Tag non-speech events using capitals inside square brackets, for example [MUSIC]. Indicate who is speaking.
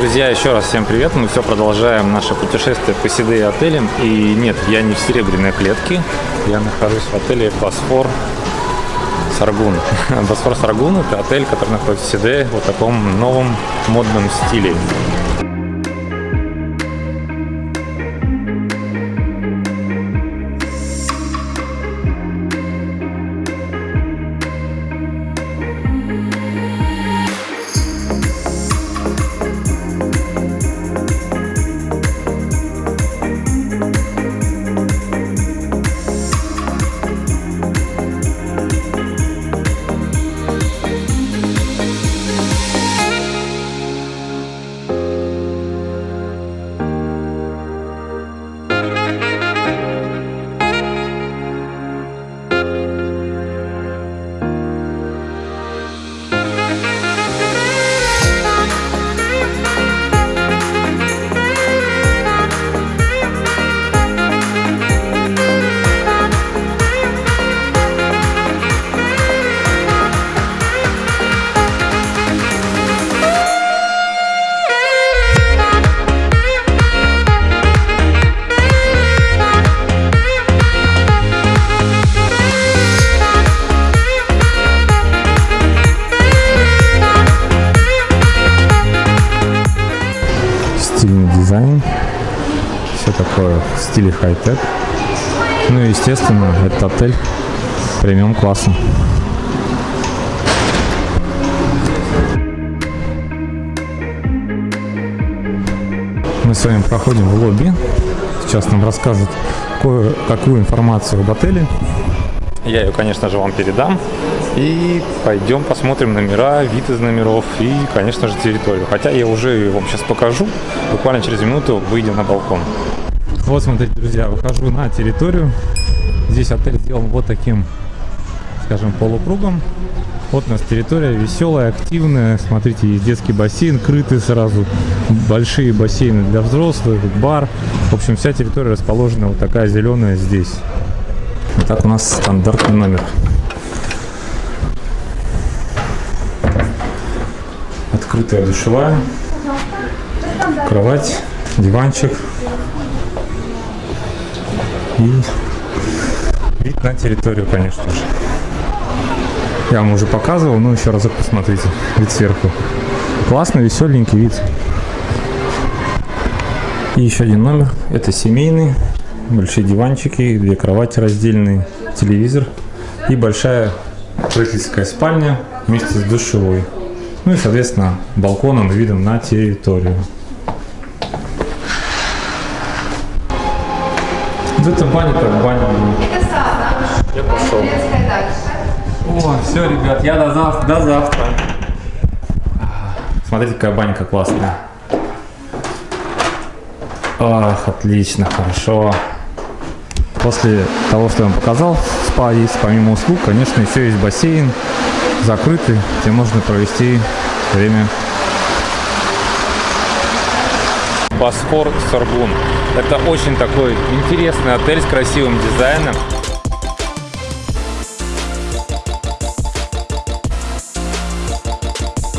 Speaker 1: Друзья, еще раз всем привет. Мы все продолжаем наше путешествие по Сиде отелям. И нет, я не в серебряной клетке. Я нахожусь в отеле Босфор Саргун. [LAUGHS] Босфор Саргун – это отель, который находится в Сиде в таком новом модном стиле. Такое в стиле хай-тек. Ну и, естественно, этот отель премиум класса. Мы с вами проходим в лобби. Сейчас нам расскажут кое-какую информацию об отеле. Я ее, конечно же, вам передам. И пойдем посмотрим номера, вид из номеров и, конечно же, территорию. Хотя я уже вам сейчас покажу. Буквально через минуту выйдем на балкон. Вот, смотрите, друзья, выхожу на территорию. Здесь отель сделан вот таким, скажем, полукругом. Вот у нас территория веселая, активная. Смотрите, есть детский бассейн, крытый сразу. Большие бассейны для взрослых, бар. В общем, вся территория расположена вот такая зеленая здесь. Вот так у нас стандартный номер. Открытая душевая, кровать, диванчик и вид на территорию, конечно же. Я вам уже показывал, но еще разок посмотрите, вид сверху. Классный, веселенький вид. И еще один номер, это семейный, большие диванчики, две кровати раздельные, телевизор и большая родительская спальня вместе с душевой. Ну и, соответственно, балконом и видом на территорию. Это баня как баня.
Speaker 2: Это сад,
Speaker 1: Я пошел. О, все, ребят, я до завтра. До завтра. Смотрите, какая банька классная. Ах, отлично, хорошо. После того, что я вам показал, спа есть, помимо услуг, конечно, еще есть бассейн, закрытый, где можно провести время. Босфор Соргун. Это очень такой интересный отель с красивым дизайном.